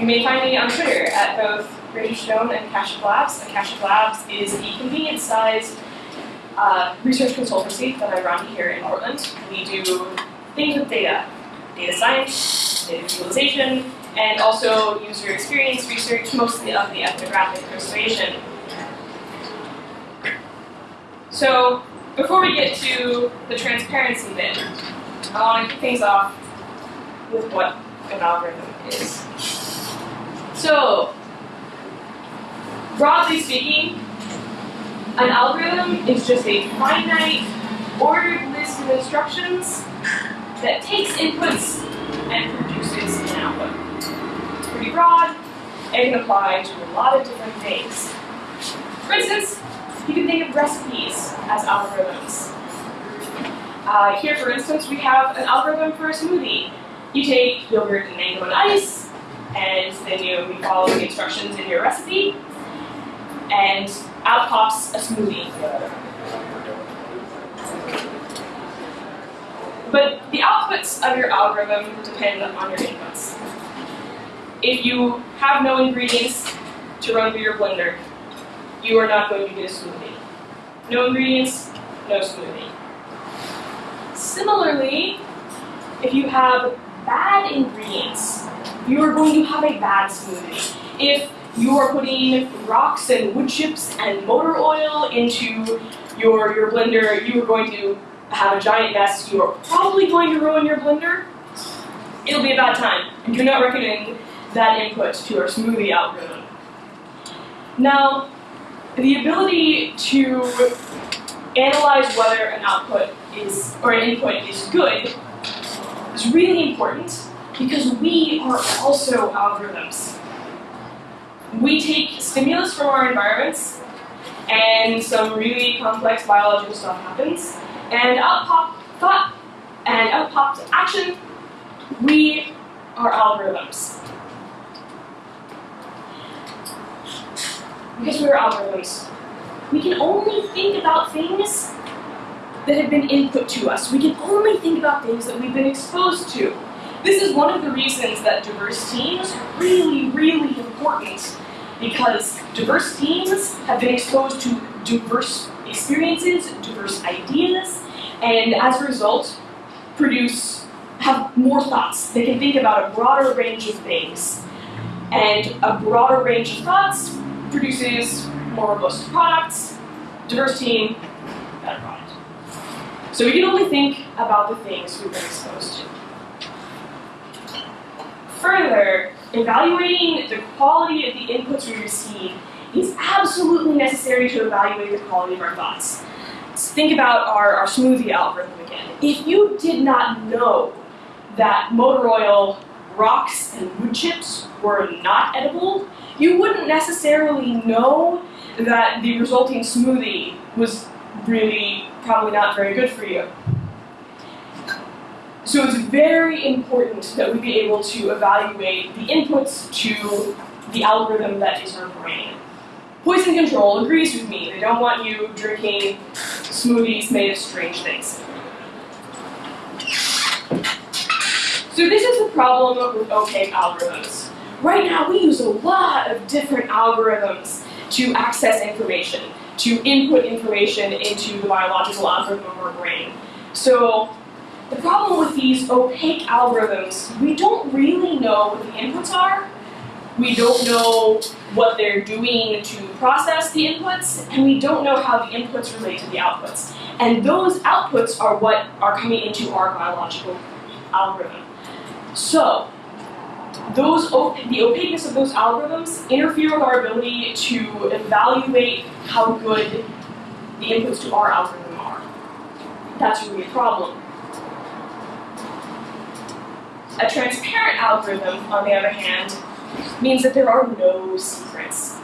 You may find me on Twitter at both Rachel Shadoan and Akashic Labs. Akashic Labs is a convenient-sized uh, research consultancy that I run here in Portland. We do things with data, data science, data visualization, and also user experience research, mostly of the ethnographic persuasion. So before we get to the transparency bit, I want to kick things off with what an algorithm is. So, broadly speaking, an algorithm is just a finite, ordered list of instructions that takes inputs and produces an output. It's pretty broad, and can apply to a lot of different things. For instance, you can think of recipes as algorithms. Uh, here, for instance, we have an algorithm for a smoothie. You take yogurt and mango and ice, and then you, follow the instructions in your recipe, and out pops a smoothie. But the outputs of your algorithm depend on your inputs. If you have no ingredients to run through your blender, you are not going to get a smoothie. No ingredients, no smoothie. Similarly, if you have bad ingredients, you are going to have a bad smoothie. If you are putting rocks and wood chips and motor oil into your, your blender, you are going to have a giant mess. You are probably going to ruin your blender. It'll be a bad time. Do not recommend that input to our smoothie algorithm. Now, the ability to analyze whether an output is, or an input is good is really important because we are also algorithms. We take stimulus from our environments and some really complex biological stuff happens and out pop thought and out popped action, we are algorithms. Because we're algorithms, we can only think about things that have been input to us. We can only think about things that we've been exposed to. This is one of the reasons that diverse teams are really, really important because diverse teams have been exposed to diverse experiences, diverse ideas, and as a result, produce, have more thoughts. They can think about a broader range of things. And a broader range of thoughts produces more robust products, diverse team, better product. So we can only think about the things we've been exposed to. Further, evaluating the quality of the inputs we receive is absolutely necessary to evaluate the quality of our thoughts. Let's think about our, our smoothie algorithm again. If you did not know that motor oil, rocks, and wood chips were not edible, you wouldn't necessarily know that the resulting smoothie was really probably not very good for you. So it's very important that we be able to evaluate the inputs to the algorithm that is our brain. Poison Control agrees with me. They don't want you drinking smoothies made of strange things. So this is the problem with opaque algorithms. Right now we use a lot of different algorithms to access information, to input information into the biological algorithm of our brain. So the problem with these opaque algorithms, we don't really know what the inputs are. We don't know what they're doing to process the inputs, and we don't know how the inputs relate to the outputs. And those outputs are what are coming into our biological algorithm. So, those the opaqueness of those algorithms interfere with our ability to evaluate how good the inputs to our algorithm are. That's really a problem. A transparent algorithm, on the other hand, means that there are no secrets.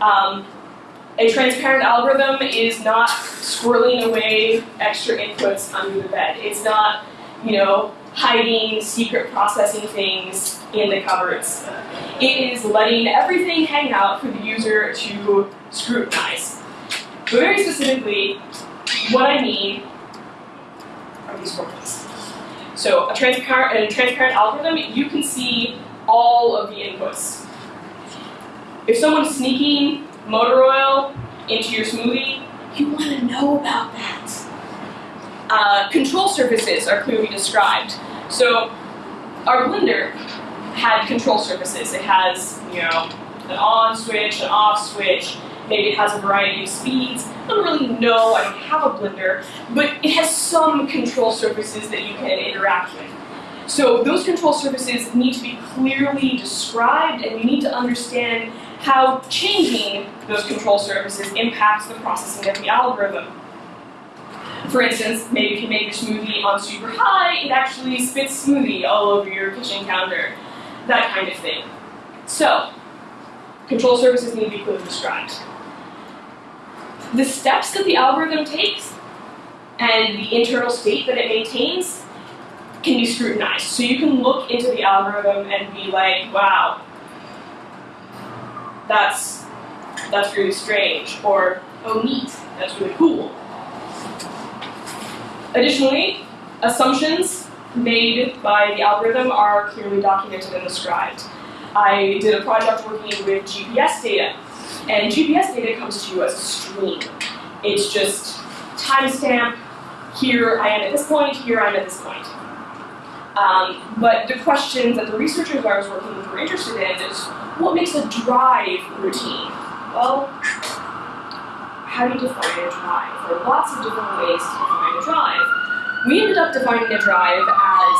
Um, a transparent algorithm is not squirreling away extra inputs under the bed. It's not, you know, hiding secret processing things in the cupboards. It is letting everything hang out for the user to scrutinize. But very specifically, what I mean are these things. So a transparent, a transparent algorithm, you can see all of the inputs. If someone's sneaking motor oil into your smoothie, you want to know about that. Uh, control surfaces are clearly described. So our blender had control surfaces. It has, you know, an on switch, an off switch, maybe it has a variety of speeds. I don't really know, I don't have a blender, but it has some control surfaces that you can interact with. So those control surfaces need to be clearly described and you need to understand how changing those control surfaces impacts the processing of the algorithm. For instance, maybe if you make a smoothie on super high, it actually spits smoothie all over your kitchen counter, that kind of thing. So, control surfaces need to be clearly described. The steps that the algorithm takes and the internal state that it maintains can be scrutinized. So you can look into the algorithm and be like, wow, that's, that's really strange, or oh neat, that's really cool. Additionally, assumptions made by the algorithm are clearly documented and described. I did a project working with GPS data, and GPS data comes to you as a stream. It's just timestamp, here I am at this point, here I am at this point. Um, but the questions that the researchers I was working with were interested in is, what makes a drive routine? Well, how do you define a drive? There are lots of different ways to define a drive. We ended up defining a drive as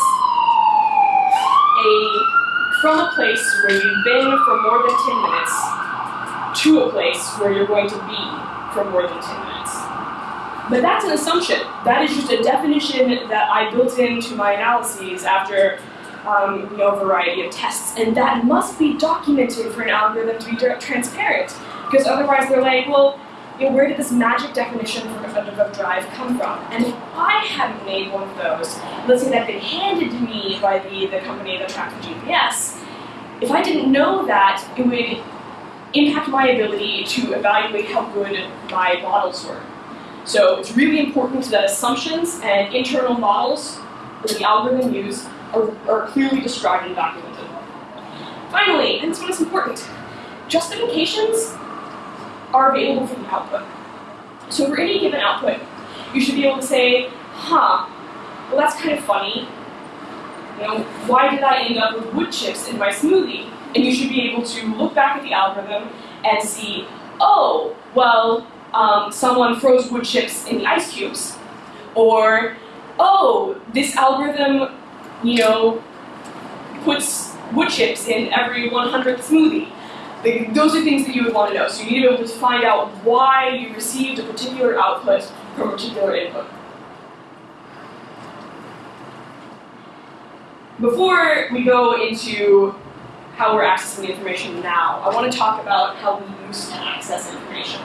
a from a place where you've been for more than 10 minutes to a place where you're going to be for more than 10 minutes. But that's an assumption. That is just a definition that I built into my analyses after um, you know, a variety of tests. And that must be documented for an algorithm to be transparent. Because otherwise they're like, well, you know, where did this magic definition for of drive come from? And if I hadn't made one of those, let's say that been handed to me by the, the company that tracked the GPS, if I didn't know that, it would impact my ability to evaluate how good my models were. So it's really important that assumptions and internal models that the algorithm use are, are clearly described and documented. Finally, and this one is important, justifications are available for the output. So for any given output, you should be able to say, huh, well that's kind of funny. You know, why did I end up with wood chips in my smoothie? And you should be able to look back at the algorithm and see, oh, well, um, someone froze wood chips in the ice cubes. Or, oh, this algorithm, you know, puts wood chips in every 100th smoothie. Like, those are things that you would want to know. So you need to be able to find out why you received a particular output from a particular input. Before we go into how we're accessing information now, I want to talk about how we used to access information.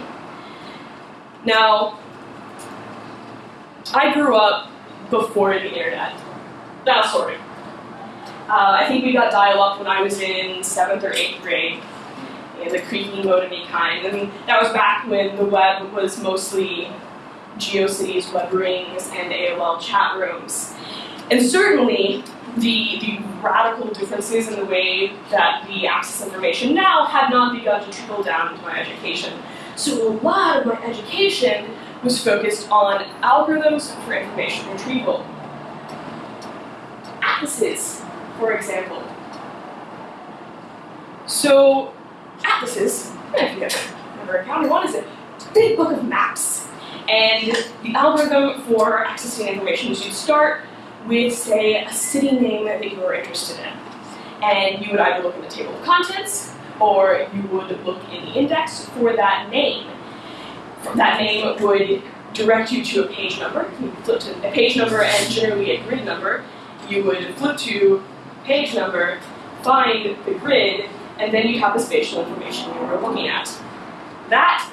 Now, I grew up before the internet. Now, sort of. Uh, I think we got dial-up when I was in seventh or eighth grade, in the creaky modemy kind. And that was back when the web was mostly GeoCities, web rings, and AOL chat rooms. And certainly, the, the radical differences in the way that we access information now had not begun to trickle down into my education. So a lot of my education was focused on algorithms for information retrieval. Atlases, for example. So atlases, if you have never encountered one, is a big book of maps. And the algorithm for accessing information is you start with, say, a city name that you were interested in. And you would either look in the table of contents, or you would look in the index for that name. That name would direct you to a page number. You flip to a page number and generally a grid number. You would flip to page number, find the grid, and then you have the spatial information you were looking at. That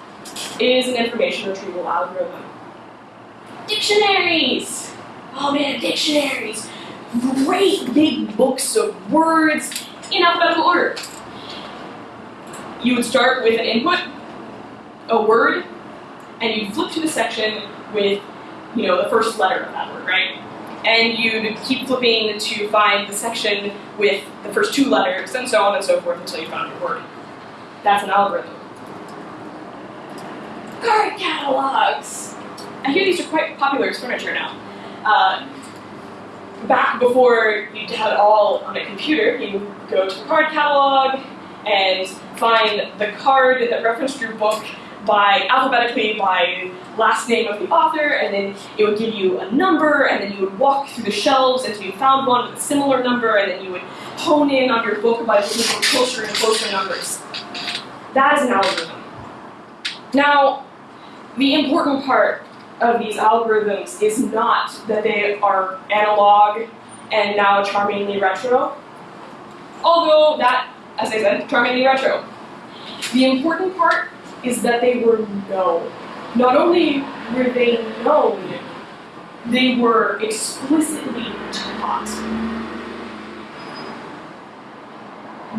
is an information retrieval algorithm. Dictionaries! Oh man, dictionaries! Great big books of words in alphabetical order. You would start with an input, a word, and you'd flip to the section with, you know, the first letter of that word, right? and you'd keep flipping to find the section with the first two letters, and so on and so forth until you found your word. That's an algorithm. Card catalogs! I hear these are quite popular as furniture now. Uh, back before you had it all on a computer, you go to the card catalog and find the card that referenced your book by alphabetically by last name of the author, and then it would give you a number, and then you would walk through the shelves until you found one with a similar number, and then you would hone in on your book by looking for closer and closer numbers. That is an algorithm. Now, the important part of these algorithms is not that they are analog and now charmingly retro, although that, as I said, charmingly retro. The important part is that they were known. Not only were they known, they were explicitly taught.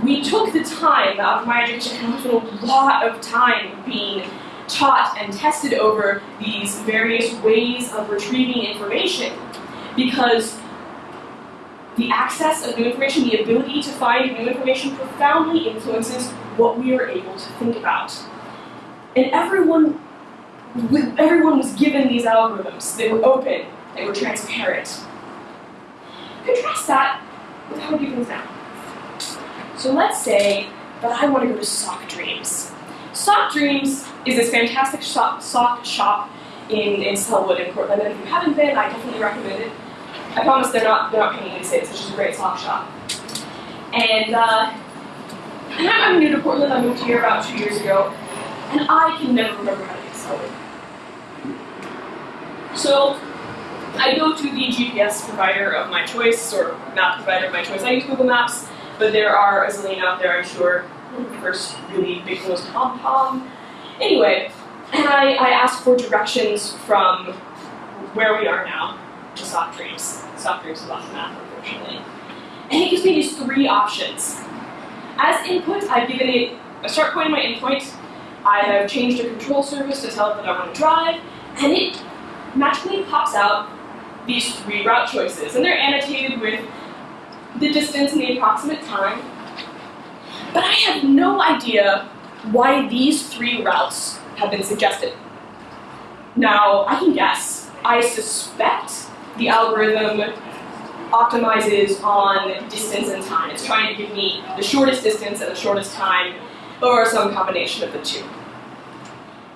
We took the time out of my education, a lot of time being taught and tested over these various ways of retrieving information because the access of new information, the ability to find new information profoundly influences what we are able to think about. And everyone, everyone was given these algorithms. They were open, they were transparent. Contrast that with how we do now. So let's say that I want to go to Sock Dreams. Sock Dreams is this fantastic shop, sock shop in, in Sellwood in Portland, and if you haven't been, I definitely recommend it. I promise they're not they're not paying me to say. It's just a great sock shop. And uh, and I'm new to Portland. I moved here about two years ago, and I can never remember how to get Sellwood. So I go to the GPS provider of my choice, or map provider of my choice. I use Google Maps, but there are a zillion out there, I'm sure. First really big one was TomTom. Anyway, and I, I asked for directions from where we are now to Sock Dreams. Sock Dreams is off the map, unfortunately. And it gives me these three options. As input, I've given it a start point and my endpoint. I have changed a control surface to tell it that I want to drive, and it magically pops out these three route choices. And they're annotated with the distance and the approximate time. But I have no idea why these three routes have been suggested. Now, I can guess. I suspect the algorithm optimizes on distance and time. It's trying to give me the shortest distance and the shortest time, or some combination of the two.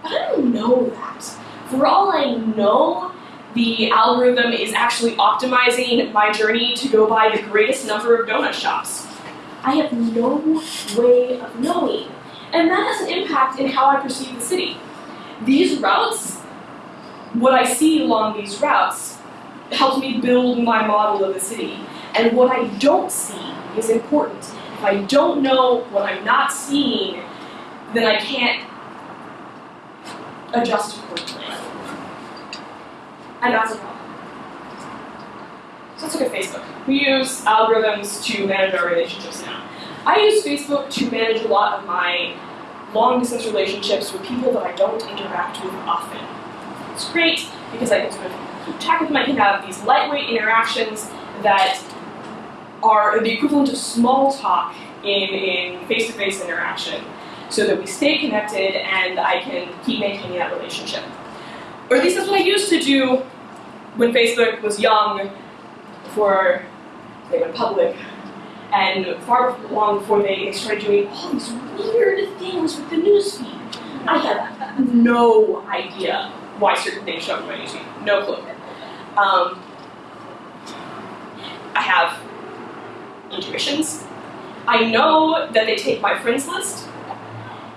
But I don't know that. For all I know, the algorithm is actually optimizing my journey to go by the greatest number of donut shops. I have no way of knowing. And that has an impact in how I perceive the city. These routes, what I see along these routes, helps me build my model of the city. And what I don't see is important. If I don't know what I'm not seeing, then I can't adjust accordingly. And that's a problem. So let's look at Facebook. We use algorithms to manage our relationships now. I use Facebook to manage a lot of my long distance relationships with people that I don't interact with often. It's great because I can sort of keep track them. I can have these lightweight interactions that are the equivalent of small talk in, in face-to-face interaction so that we stay connected and I can keep maintaining that relationship. Or at least that's what I used to do when Facebook was young, before they went public, and far long before they started doing all these weird things with the newsfeed. I had no idea why certain things show up in my newsfeed. No clue. Um, I have intuitions. I know that they take my friends list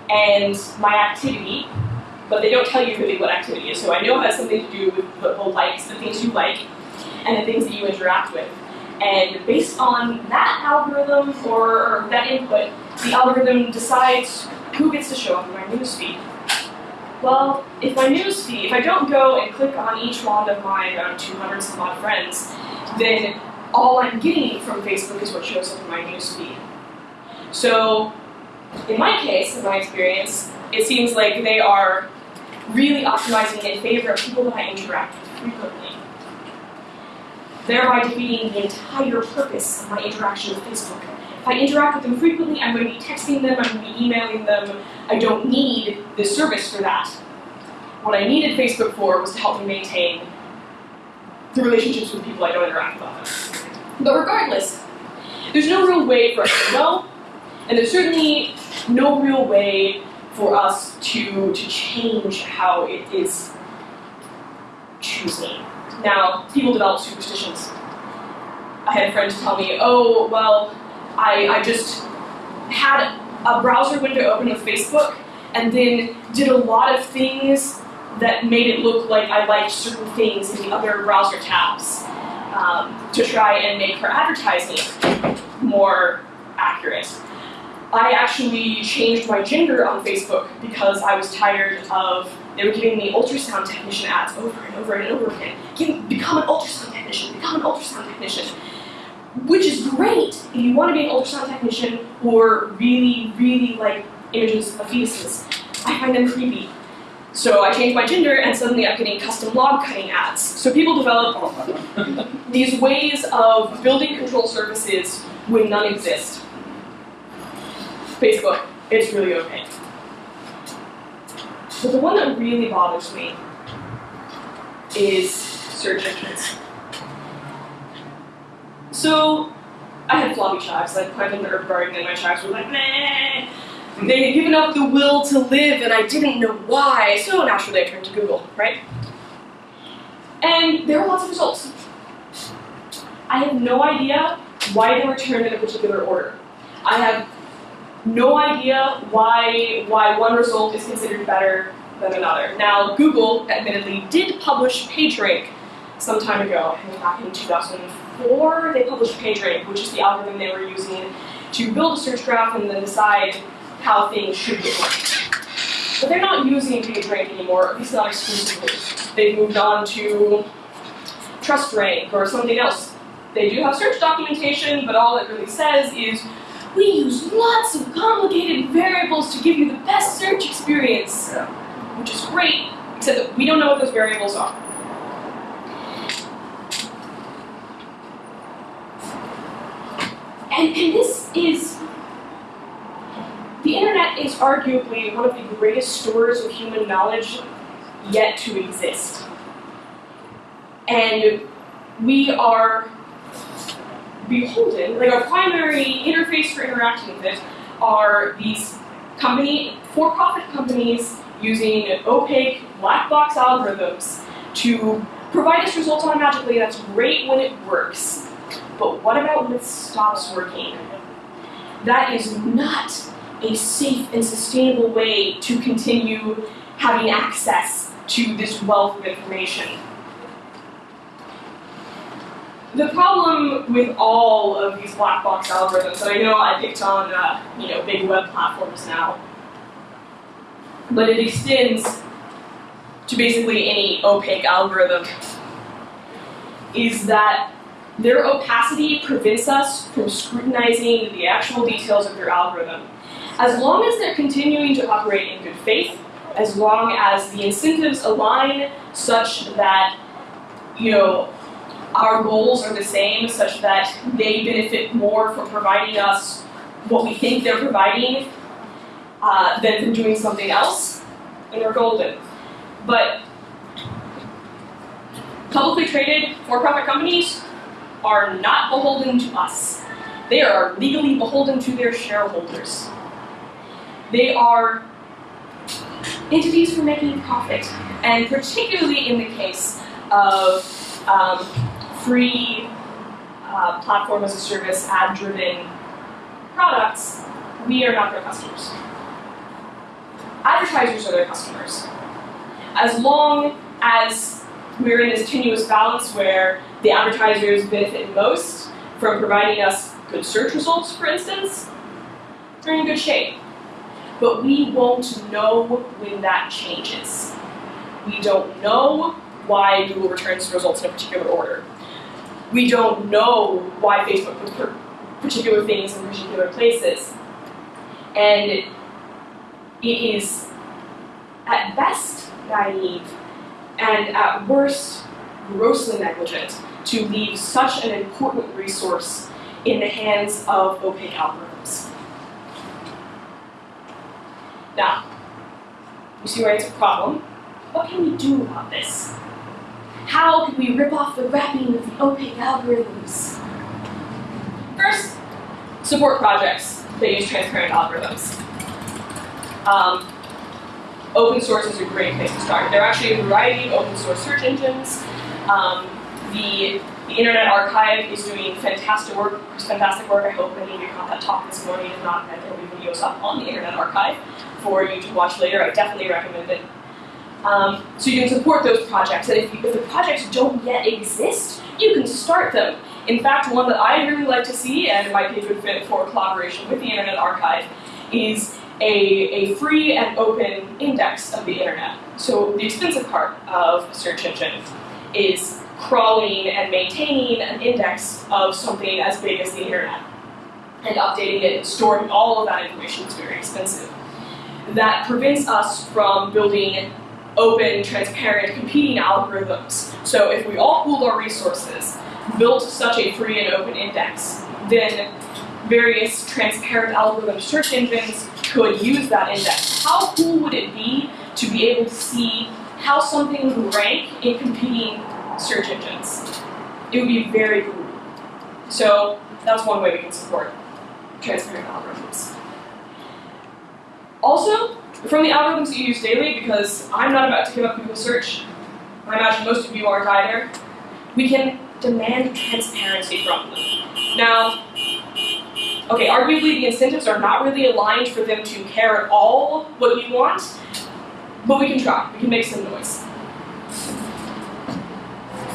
and my activity, but they don't tell you really what activity is. So I know it has something to do with the likes, the things you like, and the things that you interact with. And based on that algorithm or that input, the algorithm decides who gets to show up in my newsfeed. Well, if my newsfeed, if I don't go and click on each one of my around 200 some odd friends, then all I'm getting from Facebook is what shows up in my newsfeed. So, in my case, in my experience, it seems like they are really optimizing in favor of people that I interact with frequently. Thereby defeating the entire purpose of my interaction with Facebook. If I interact with them frequently, I'm going to be texting them, I'm going to be emailing them. I don't need this service for that. What I needed Facebook for was to help me maintain the relationships with people I don't interact with. But regardless, there's no real way for us to know, and there's certainly no real way for us to, to change how it is choosing. Now, people develop superstitions. I had friends tell me, oh, well, I, I just had a browser window open with Facebook and then did a lot of things that made it look like I liked certain things in the other browser tabs um, to try and make her advertising more accurate. I actually changed my gender on Facebook because I was tired of, they were giving me ultrasound technician ads over and over and over again. Give, become an ultrasound technician, become an ultrasound technician. Which is great if you want to be an ultrasound technician or really, really like images of fetuses. I find them creepy. So I changed my gender and suddenly I'm getting custom log cutting ads. So people develop these ways of building control surfaces when none exist. Facebook, it's really okay. But the one that really bothers me is search engines. So I had floppy chives, like planted in the herb garden, and my chives were like, meh. They had given up the will to live, and I didn't know why, so naturally I turned to Google, right? And there were lots of results. I have no idea why they were turned in a particular order. I have no idea why, why one result is considered better than another. Now, Google, admittedly, did publish PageRank some time ago, I think back in 2004, they published PageRank, which is the algorithm they were using to build a search graph and then decide how things should be ranked. But they're not using PageRank anymore, at least not exclusively. They've moved on to TrustRank or something else. They do have search documentation, but all it really says is we use lots of complicated variables to give you the best search experience. Which is great, except that we don't know what those variables are. And, and this is, the internet is arguably one of the greatest stores of human knowledge yet to exist. And we are beholden, like our primary interface for interacting with it are these company, for-profit companies using opaque black box algorithms to provide us results automatically. That's great when it works. But what about when it stops working? That is not a safe and sustainable way to continue having access to this wealth of information. The problem with all of these black box algorithms, and I know I picked on uh, you know big web platforms now, but it extends to basically any opaque algorithm, is that their opacity prevents us from scrutinizing the actual details of their algorithm. As long as they're continuing to operate in good faith, as long as the incentives align such that, you know, our goals are the same, such that they benefit more from providing us what we think they're providing uh, than from doing something else, and we're golden. But publicly traded for-profit companies are not beholden to us. They are legally beholden to their shareholders. They are entities for making profit, and particularly in the case of um, free uh, platform as a service, ad-driven products, we are not their customers. Advertisers are their customers. As long as we're in this tenuous balance where the advertisers benefit most from providing us good search results, for instance, we're in good shape. But we won't know when that changes. We don't know why Google returns results in a particular order. We don't know why Facebook puts particular things in particular places. And it is, at best, naive, and at worst, grossly negligent to leave such an important resource in the hands of opaque algorithms. Now, you see why it's a problem? What can we do about this? How can we rip off the wrapping of the opaque algorithms? First, support projects that use transparent algorithms. Um, open source is a great place to start. There are actually a variety of open source search engines. Um, the, the Internet Archive is doing fantastic work. Fantastic work. I hope many of you caught that talk this morning. If not, there will be videos up on the Internet Archive for you to watch later. I definitely recommend it. Um, so you can support those projects, and if, you, if the projects don't yet exist, you can start them. In fact, one that I'd really like to see, and it might be a good fit for collaboration with the Internet Archive, is a, a free and open index of the internet. So the expensive part of search engine is crawling and maintaining an index of something as big as the internet. And updating it and storing all of that information is very expensive. That prevents us from building open, transparent, competing algorithms. So if we all pooled our resources, built such a free and open index, then various transparent algorithm search engines could use that index. How cool would it be to be able to see how something would rank in competing search engines? It would be very cool. So that's one way we can support transparent algorithms. Also, from the algorithms that you use daily, because I'm not about to give up Google search, I imagine most of you aren't either, we can demand transparency from them. Now, okay, arguably the incentives are not really aligned for them to care at all what you want, but we can try. We can make some noise.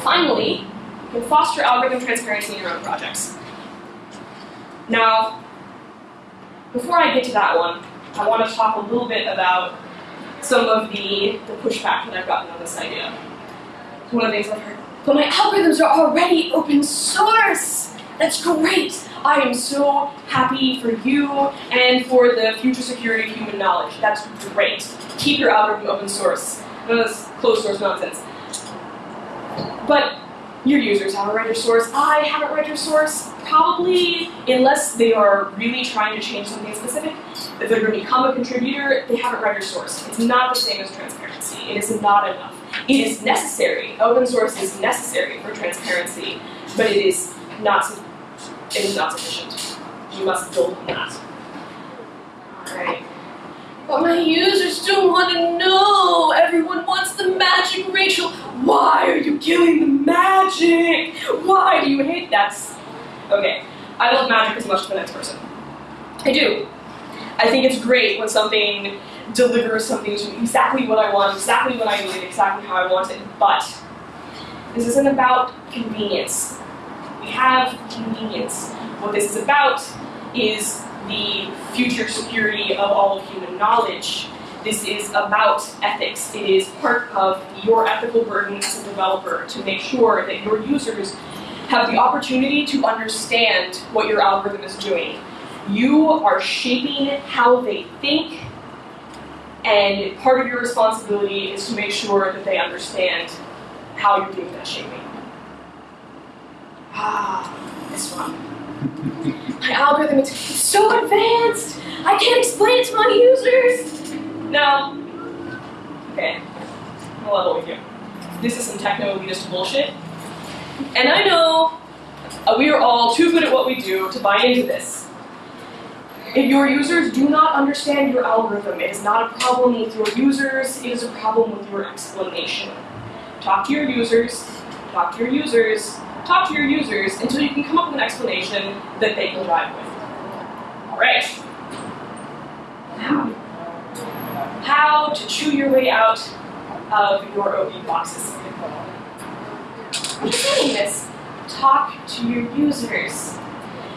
Finally, you can foster algorithm transparency in your own projects. Now, before I get to that one, I want to talk a little bit about some of the, the pushback that I've gotten on this idea. One of the things I've heard, but my algorithms are already open source! That's great! I am so happy for you and for the future security of human knowledge. That's great. Keep your algorithm open source. None of this closed source nonsense. But your users have a read your source. I haven't read your source. Probably, unless they are really trying to change something specific, if they're going to become a contributor, they haven't read your source. It's not the same as transparency. It is not enough. It is necessary. Open source is necessary for transparency, but it is not. It is not sufficient. You must build on that. All right. But my users don't want to know. Everyone wants the magic, Rachel. Why are you killing the magic? Why do you hate that? Okay, I love magic as much as the next person. I do. I think it's great when something delivers something to exactly what I want, exactly what I need, exactly how I want it. But this isn't about convenience. We have convenience. What this is about is the future security of all of human knowledge. This is about ethics. It is part of your ethical burden as a developer to make sure that your users have the opportunity to understand what your algorithm is doing. You are shaping how they think, and part of your responsibility is to make sure that they understand how you're doing that shaping. Ah, this one. My algorithm is so advanced! I can't explain it to my users! No. Okay. I'll level with you. This is some techno-elitist bullshit. And I know uh, we are all too good at what we do to buy into this. If your users do not understand your algorithm, it is not a problem with your users, it is a problem with your explanation. Talk to your users, talk to your users, talk to your users until you can come up with an explanation that they can drive with. All right. How? How to chew your way out of your OP boxes. That mean this? Talk to your users.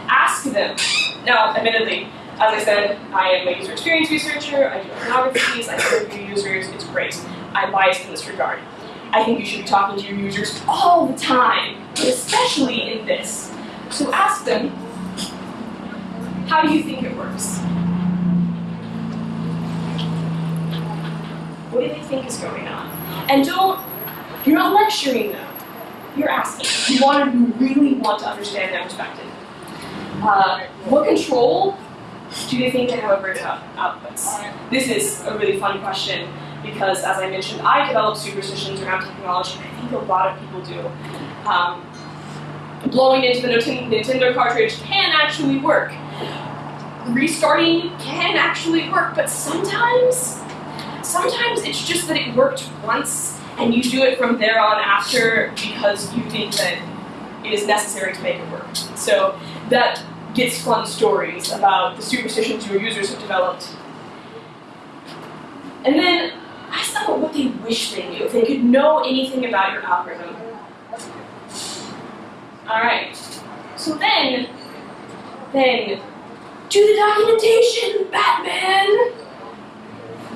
Ask them. Now, admittedly, as I said, I am a user experience researcher, I do ethnographies, I interview users, it's great. I'm biased in this regard. I think you should be talking to your users all the time, especially in this. So ask them, how do you think it works? What do they think is going on? And don't, you're not lecturing them. you're asking. You want to, you really want to understand their perspective. Uh, what control do they think they have over their outputs? This is a really fun question because, as I mentioned, I develop superstitions around technology, and I think a lot of people do. Um, blowing into the Nintendo cartridge can actually work. Restarting can actually work, but sometimes, sometimes it's just that it worked once and you do it from there on after because you think that it is necessary to make it work. So that gets fun stories about the superstitions your users have developed. And then ask them what they wish they knew, if they could know anything about your algorithm. Alright, so then, then, do the documentation, Batman!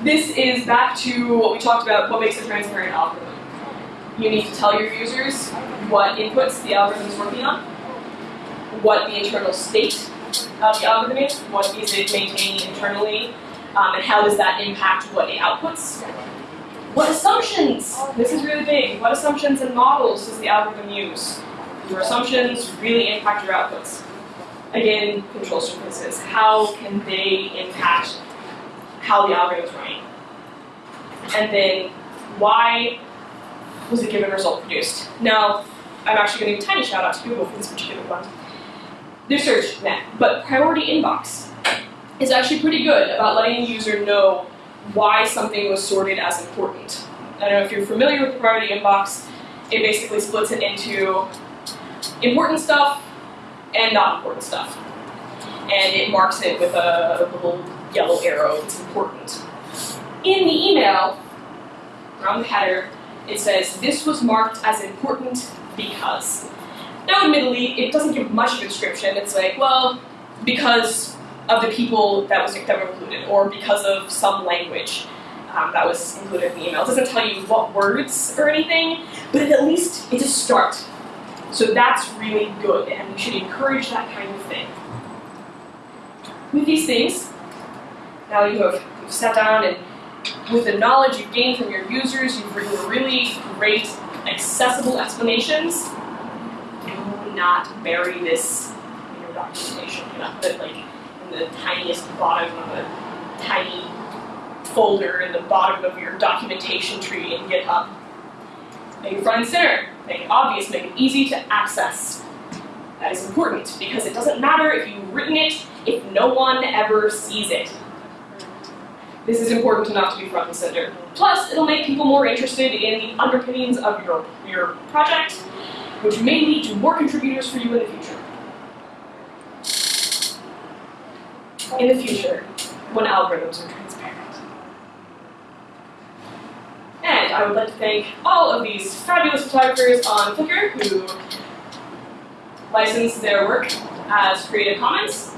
This is back to what we talked about, what makes a transparent algorithm. You need to tell your users what inputs the algorithm is working on, what the internal state of the algorithm is, what is it maintaining internally, um, and how does that impact what it outputs. What assumptions, this is really big, what assumptions and models does the algorithm use? Your assumptions really impact your outputs. Again, control surfaces, how can they impact how the algorithm is running? And then why was a given result produced? Now, I'm actually going to a tiny shout out to Google for this particular one. Their search, nah, but priority inbox is actually pretty good about letting the user know why something was sorted as important. I don't know if you're familiar with priority inbox, it basically splits it into important stuff and not important stuff. And it marks it with a, a little yellow arrow, it's important. In the email, around the header, it says, this was marked as important because. Now admittedly, it doesn't give much of a description, it's like, well, because of the people that, was, that were included, or because of some language um, that was included in the email. It doesn't tell you what words or anything, but at least it's a start. So that's really good, and we should encourage that kind of thing. With these things, now you have you've sat down and with the knowledge you've gained from your users, you've written really great, accessible explanations. Not bury this in your documentation. It like in the tiniest bottom of a tiny folder in the bottom of your documentation tree in GitHub. Make it front and center. Make it obvious. Make it easy to access. That is important because it doesn't matter if you've written it if no one ever sees it. This is important enough to be front and center. Plus, it'll make people more interested in the underpinnings of your, your project, which may lead to more contributors for you in the future. In the future, when algorithms are transparent. And I would like to thank all of these fabulous photographers on Flickr who license their work as Creative Commons.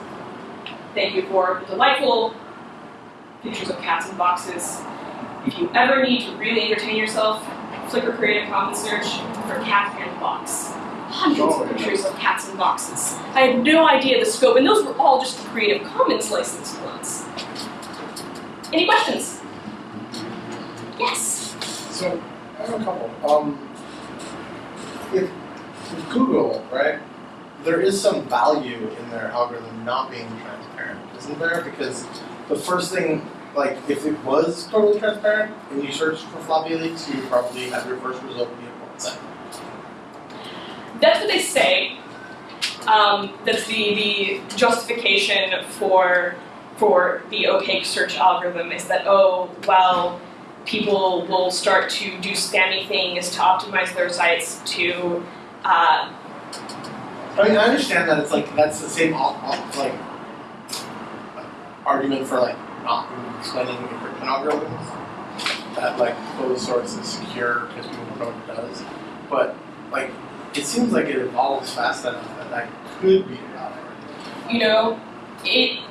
Thank you for the delightful pictures of cats in boxes. If you ever need to really entertain yourself, Flickr Creative Commons search for cat and box. Hundreds of pictures of cats in boxes. I had no idea the scope, and those were all just the Creative Commons licensed ones. Any questions? Yes? So, I have a couple. Um, if, with Google, right, there is some value in their algorithm not being transparent, isn't there? Because the first thing, like, if it was totally transparent and you searched for floppy leaks, you would probably have your first result be a porn site. That's what they say. Um, that's the, the justification for for the opaque search algorithm is that, oh, well, people will start to do spammy things to optimize their sites to uh, I mean, I understand that it's like that's the same op- op- like argument for like not explaining encryption algorithms that like closed source is secure because people don't know what it does. But like it seems like it evolves fast enough that that could be a argument. you know, it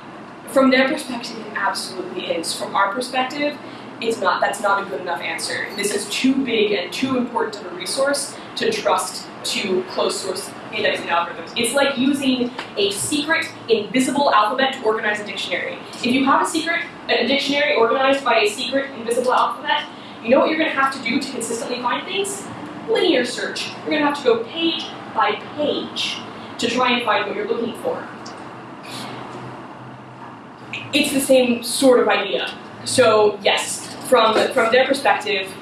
from their perspective it absolutely is. From our perspective, it's not that's not a good enough answer. This is too big and too important of a resource to trust to closed source indexing algorithms. It's like using a secret, invisible alphabet to organize a dictionary. If you have a secret, a dictionary organized by a secret, invisible alphabet, you know what you're going to have to do to consistently find things? linear search. You're going to have to go page by page to try and find what you're looking for. It's the same sort of idea. So yes, from from their perspective,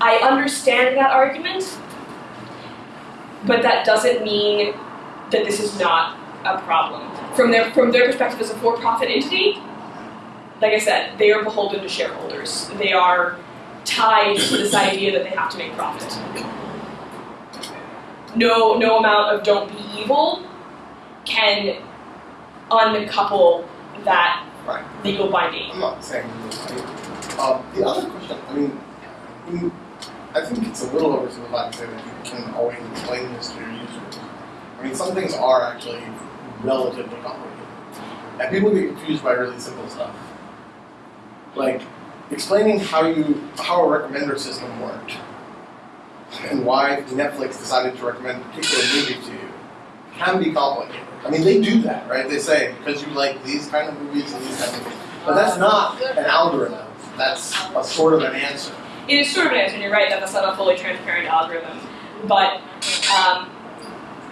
I understand that argument, but that doesn't mean that this is not a problem. From their from their perspective as a for-profit entity, like I said, they are beholden to shareholders. They are tied to this idea that they have to make profit. No no amount of don't be evil can uncouple that Right. legal binding. I'm not saying. Um, the other question, I mean, I think it's a little oversimplified to say that you can always explain this to your users. I mean, some things are actually relatively complicated. And people get confused by really simple stuff. Like, explaining how you, how a recommender system worked, and why Netflix decided to recommend a particular movie to you, can be complicated. I mean, they do that, right? They say, because you like these kind of movies and these kind of movies. But that's not an algorithm. That's a sort of an answer. It is sort of an answer, and you're right that that's not a fully transparent algorithm. But um,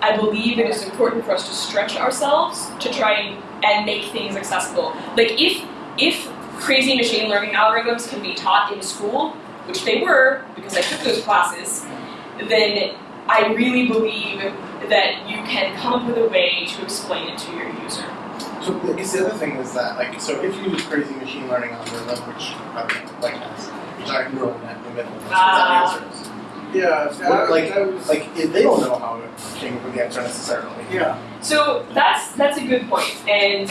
I believe it is important for us to stretch ourselves to try and, and make things accessible. Like if if crazy machine learning algorithms can be taught in school, which they were because I took those classes, then I really believe that you can come up with a way to explain it to your user. So I guess the other thing is that, like, so if you use crazy machine learning algorithm, which I don't know, like has a giant neural net in the middle, that's what Ah. that answers. Yeah, What, that, like, that was, like if they don't know how it came up with the answer necessarily. yeah. So that's that's a good point, and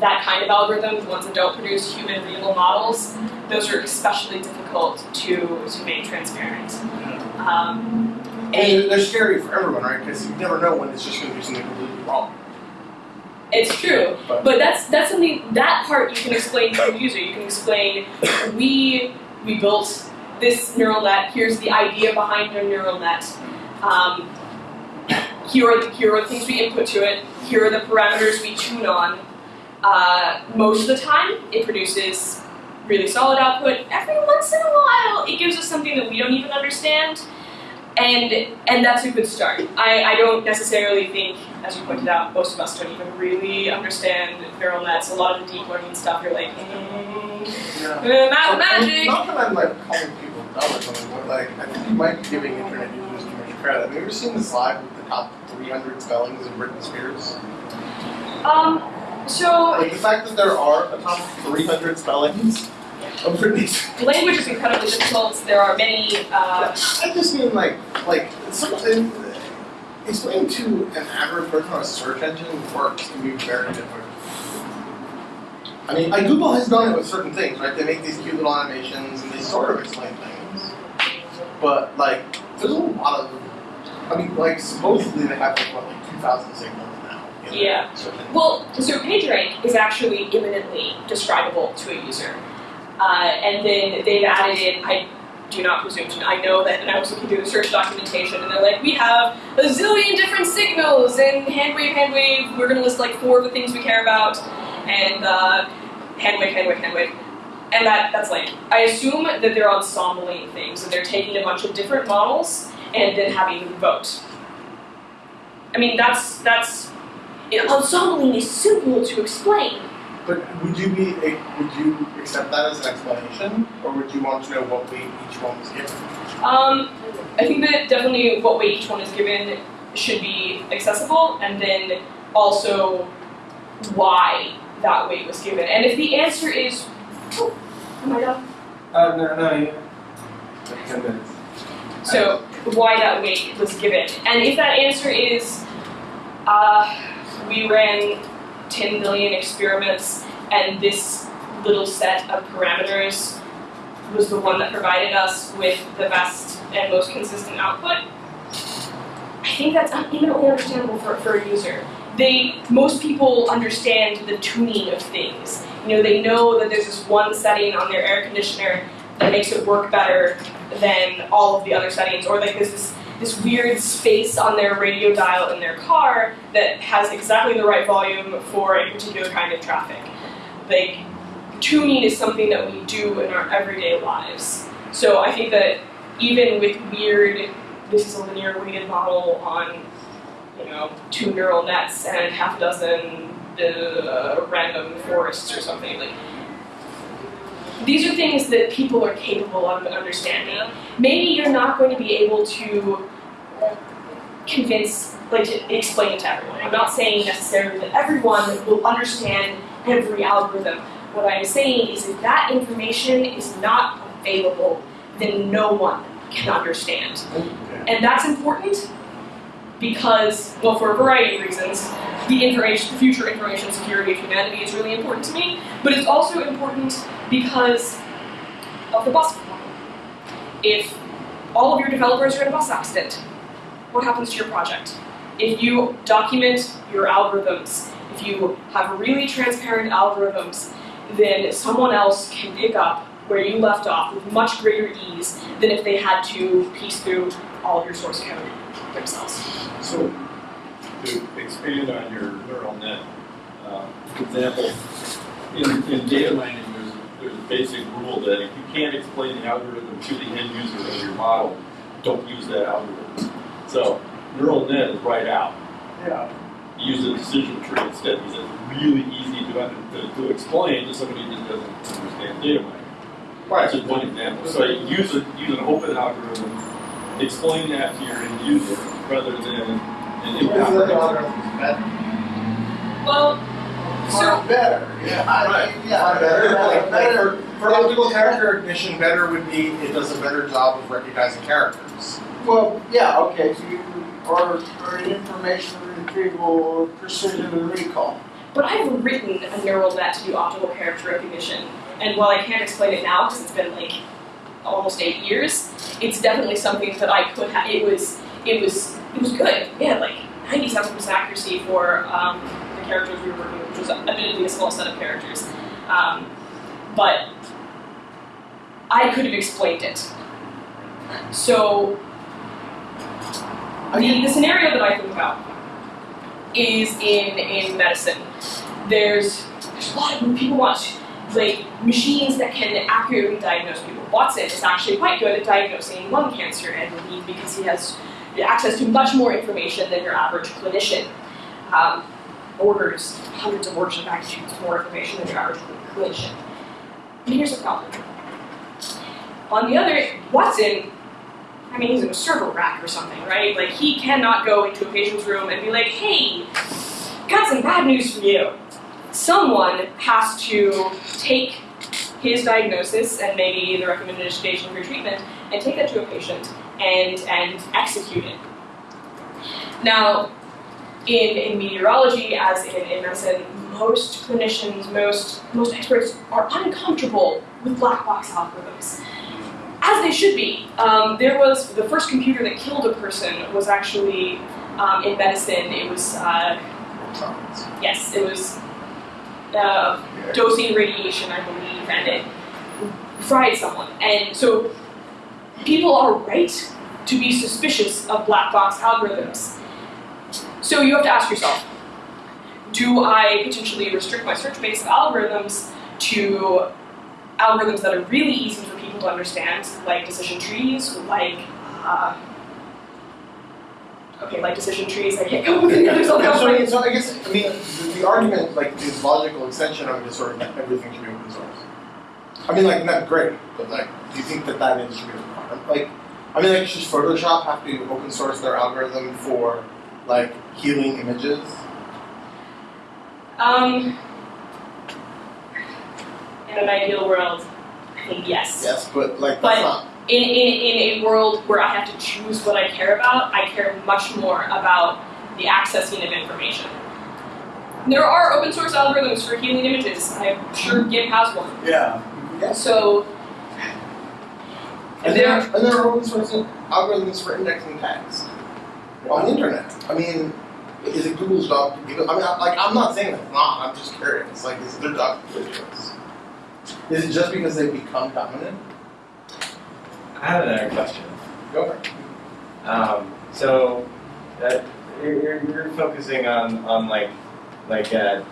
that kind of algorithm, the ones that don't produce human readable models, those are especially difficult to to make transparent. Um, And and they're scary for everyone, right? Because you never know when it's just going to do something completely wrong. It's true, But that's that's something that part you can explain to the user. You can explain we we built this neural net. Here's the idea behind the neural net. Um, here are the, here are the things we input to it. Here are the parameters we tune on. Uh, most of the time, it produces really solid output. Every once in a while, it gives us something that we don't even understand, and and that's a good start. I, I don't necessarily think, as you pointed out, most of us don't even really understand neural nets. A lot of the deep learning stuff, you're like, eh, yeah. uh, math, So, magic. Not that I'm like calling people dumb or something, but like I think you might be giving internet users too much credit. Have you ever seen the slide with the top 300 spellings of Britney Spears? Um, so Like the fact that there are a top 300 spellings of Britney language is incredibly difficult. There are many. Uh, I just mean like like something explaining to an average person how a search engine works can be very difficult. I mean, like Google has done it with certain things, right? They make these cute little animations and they sort of explain things. But like, there's a lot of, I mean, like supposedly they have like what, like 2,000 signals now. Yeah. Well, so PageRank is actually imminently describable to a user. Uh, and then they've added in, I do not presume to, I know that, and I was looking through the search documentation, and they're like, we have a zillion different signals, and hand wave, hand wave, we're gonna list like four of the things we care about, and uh, hand wave, hand wave, hand wave. And that, that's like, I assume that they're ensembling things, that they're taking a bunch of different models and then having them vote. I mean, that's, that's ensembling is simple to explain. But would you be would you accept that as an explanation, or would you want to know what weight each one was given? Um, I think that definitely what weight each one is given should be accessible, and then also why that weight was given. And if the answer is, oh, am I done? Uh, no, no, yeah. 10 minutes. So why that weight was given, and if that answer is, uh, we ran 10 million experiments, and this little set of parameters was the one that provided us with the best and most consistent output. I think that's eminently understandable for, for a user. They most people understand the tuning of things. You know, they know that there's this one setting on their air conditioner that makes it work better than all of the other settings, or like there's this this weird space on their radio dial in their car that has exactly the right volume for a particular kind of traffic. Like tuning is something that we do in our everyday lives. So I think that even with weird, this is a linear weighted model on, you know, two neural nets and half a dozen uh, random forests or something like. These are things that people are capable of understanding. Maybe you're not going to be able to convince, like to explain it to everyone. I'm not saying necessarily that everyone will understand every algorithm. What I'm saying is if that information is not available, then no one can understand. And that's important because, well, for a variety of reasons, the information, future information security of humanity is really important to me, but it's also important because of the bus problem. If all of your developers are in a bus accident, what happens to your project? If you document your algorithms, if you have really transparent algorithms, then someone else can pick up where you left off with much greater ease than if they had to piece through all of your source code themselves. So, to expand on your neural net uh, example, in, in data mining, there's a, there's a basic rule that if you can't explain the algorithm to the end user of your model, don't use that algorithm. So, neural net is right out. Yeah. Use a decision tree instead because it's really easy to, to, to explain to somebody that doesn't understand data mining. That's just one example. So use, a, use an open algorithm, explain that to your end user rather than an Is the improper algorithm better? Well, so Far better. Yeah. I- Right. Yeah. Far better. Like, like for, for optical character recognition, better would be it does a better job of recognizing characters. Well, yeah, okay, so you, or, or information retrieval, precision and recall. But I've written a neural net to do optical character recognition, and while I can't explain it now because it's been like almost eight years, it's definitely something that I could have. It was, it was, it was good. Yeah, like ninety-seven percent accuracy for um, the characters we were working with, which was admittedly a small set of characters, um, but I could have explained it. So the, the scenario that I think about is in in medicine. There's there's a lot of people want like machines that can accurately diagnose people. Watson is actually quite good at diagnosing lung cancer and believe because he has access to much more information than your average clinician. Um, orders hundreds of orders of magnitudes more information than your average clinician. And here's the problem. On the other, Watson I mean, he's in a server rack or something, right? Like, he cannot go into a patient's room and be like, hey, got some bad news for you. Someone has to take his diagnosis and maybe the recommended station for treatment and take that to a patient and, and execute it. Now, in, in meteorology, as in, in medicine, most clinicians, most, most experts are uncomfortable with black box algorithms as they should be. Um, there was the first computer that killed a person was actually um, in medicine. It was uh, yes, it was uh, dosing radiation, I believe, and it fried someone. And so people are right to be suspicious of black box algorithms. So you have to ask yourself: Do I potentially restrict my search base of algorithms to algorithms that are really easy for people to understand, like decision trees, like uh, okay, like decision trees. I can't come up with any others on Yeah, that so, I so I guess I mean the, the argument, like the logical extension of it is sort of that everything should be open source. I mean, like not great, but like, do you think that that is should be a requirement? Like, I mean, like, should Photoshop have to open source their algorithm for like healing images? Um, in an ideal world, I think yes. Yes, but like But- that's not. In, in, in a world where I have to choose what I care about, I care much more about the accessing of information. There are open source algorithms for healing images. I'm sure GIMP has one. Yeah. Yes. So And there, there, and there are open source algorithms for indexing tags on the internet. I mean, is it Google's job to give it? I mean, I, like, I'm not saying it's not. I'm just curious. Like, is it their job to do this? Is it just because they've become dominant? I have another question. Go for it. Um, so, uh, you're, you're, you're focusing on, on like, like, uh,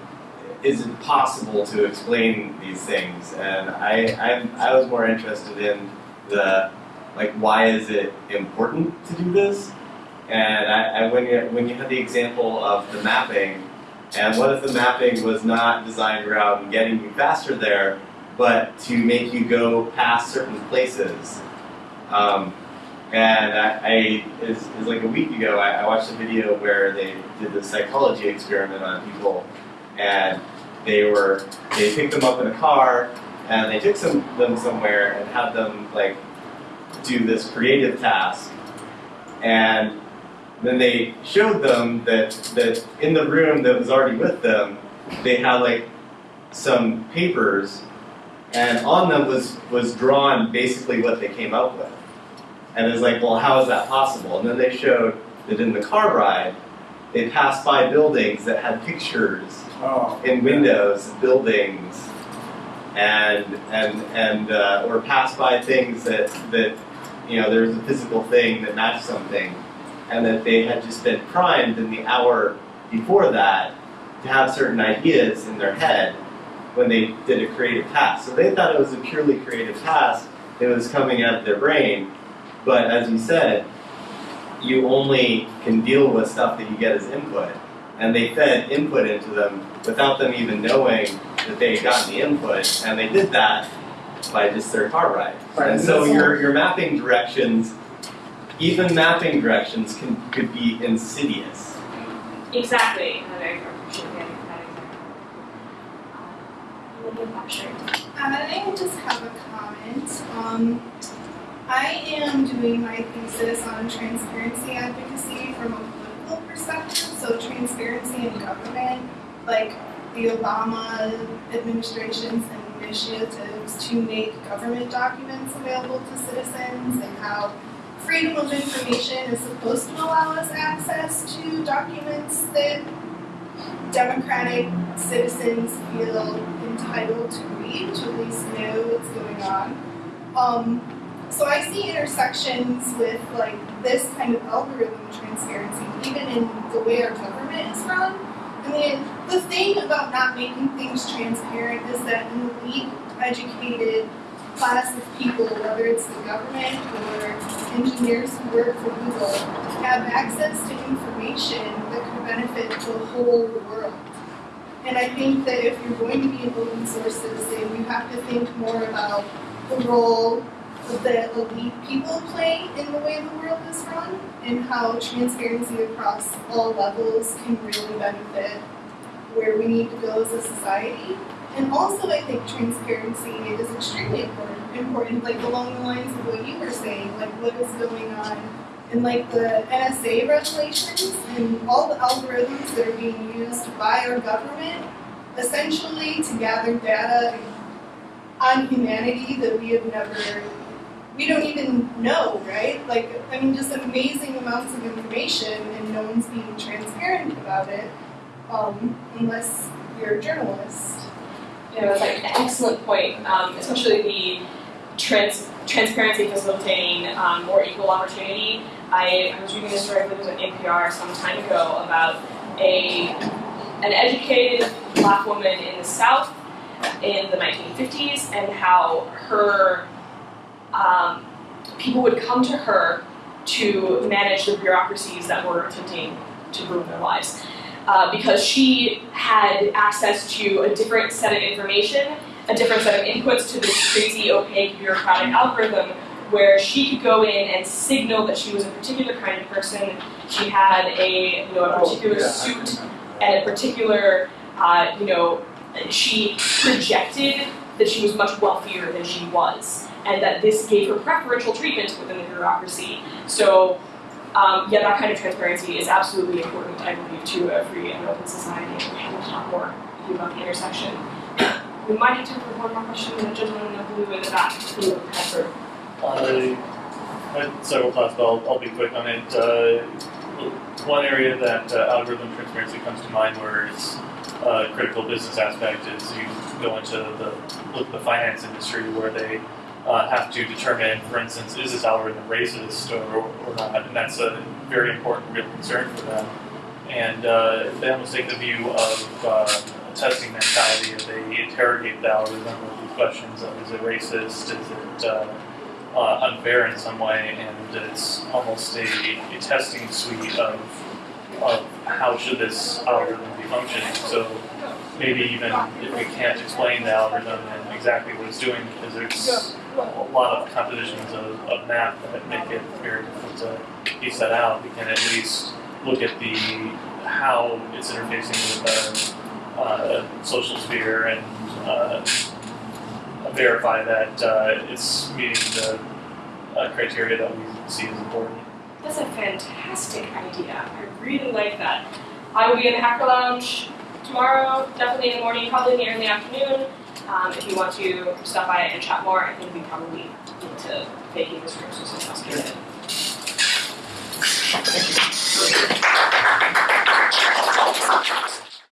is it possible to explain these things? And I, I'm, I was more interested in the, like why is it important to do this? And I, I when you when you had the example of the mapping, and what if the mapping was not designed around getting you faster there, but to make you go past certain places? Um, and I, I it like a week ago, I, I watched a video where they did the psychology experiment on people, and they were they picked them up in a car and they took some them somewhere and had them like do this creative task, and then they showed them that that in the room that was already with them, they had like some papers, and on them was was drawn basically what they came up with. And it's like, well, how is that possible? And then they showed that in the car ride, they passed by buildings that had pictures Oh. in windows, buildings, and and and uh, or passed by things that that you know there was a physical thing that matched something, and that they had just been primed in the hour before that to have certain ideas in their head when they did a creative task. So they thought it was a purely creative task that was coming out of their brain, but as you said, you only can deal with stuff that you get as input and they fed input into them without them even knowing that they had gotten the input, and they did that by just their car ride. Right, And so that's your, your mapping directions, even mapping directions can could be insidious. Exactly. And I appreciate that example. Um, Olivia Blackshire. I just have a comment. Um, I am doing my thesis on transparency advocacy from a political perspective, so transparency in government, like the Obama administration's initiatives to make government documents available to citizens and how freedom of information is supposed to allow us access to documents that democratic citizens feel entitled to read, to at least know what's going on. Um, so I see intersections with like this kind of algorithm transparency, even in the way our government is run. I mean, the thing about not making things transparent is that an elite, educated class of people, whether it's the government or engineers who work for Google, have access to information that could benefit the whole world. And I think that if you're going to be an open source citizen, you have to think more about the role that elite people play in the way the world is run and how transparency across all levels can really benefit where we need to go as a society. And also I think transparency is extremely important, important like along the lines of what you were saying, like what is going on in like the NSA regulations and all the algorithms that are being used by our government essentially to gather data on humanity that we have never we don't even know, right? Like, I mean, just amazing amounts of information, and no one's being transparent about it, um, unless you're a journalist. Know, it's like an excellent point, um, especially the trans- transparency facilitating um, more equal opportunity. I, I was reading this story, it was on NPR some time ago, about a an educated black woman in the South in the 1950s and how her um, people would come to her to manage the bureaucracies that were attempting to ruin their lives. Uh, because she had access to a different set of information, a different set of inputs to this crazy, opaque, bureaucratic algorithm, where she could go in and signal that she was a particular kind of person. She had a, you know, a particular Oh, yeah. suit and a particular, uh, you know, she projected that she was much wealthier than she was, and that this gave her preferential treatment within the bureaucracy. So, um, yeah, that kind of transparency is absolutely important, I believe, to a free and open society. We have to talk more about the intersection. We might have time for one more question. The gentleman in the blue in the back. I had several thoughts, but I'll, I'll be quick on it. Uh, one area that uh, algorithm transparency comes to mind where it's a critical business aspect is you go into the, look the finance industry where they uh, have to determine, for instance, is this algorithm racist or, or not, and that's a very important, real concern for them. And uh, they almost take the view of uh, a testing mentality. They interrogate the algorithm with these questions of is it racist, is it uh, uh, unfair in some way, and it's almost a, a testing suite of of how should this algorithm be functioning. So maybe even if we can't explain the algorithm and exactly what it's doing, because there's a lot of compositions of, of math that make it very difficult to piece that out, we can at least look at the how it's interfacing with the uh, social sphere and uh, verify that uh, it's meeting the uh, criteria that we see as important. That's a fantastic idea. I really like that. I will be in the Hacker Lounge tomorrow, definitely in the morning, probably in the afternoon. Um, if you want to stop by and chat more, I think we probably need to vacate this room so someone else can get in.